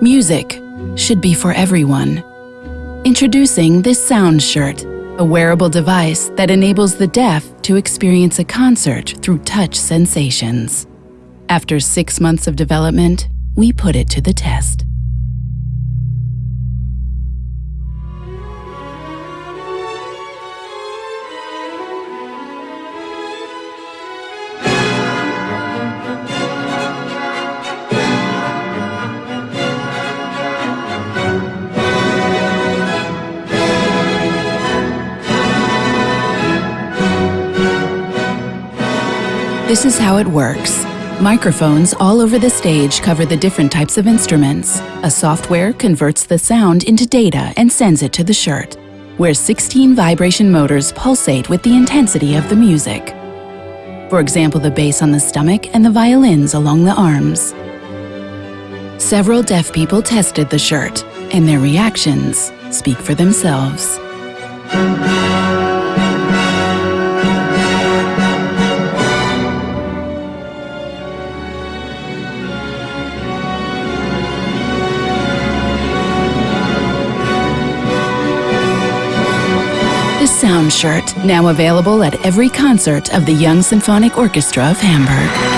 Music should be for everyone. Introducing this Sound Shirt, a wearable device that enables the deaf to experience a concert through touch sensations. After six months of development, we put it to the test. This is how it works. Microphones all over the stage cover the different types of instruments. A software converts the sound into data and sends it to the shirt, where 16 vibration motors pulsate with the intensity of the music. For example, the bass on the stomach and the violins along the arms. Several deaf people tested the shirt, and their reactions speak for themselves. Sound Shirt, now available at every concert of the Young Symphonic Orchestra of Hamburg.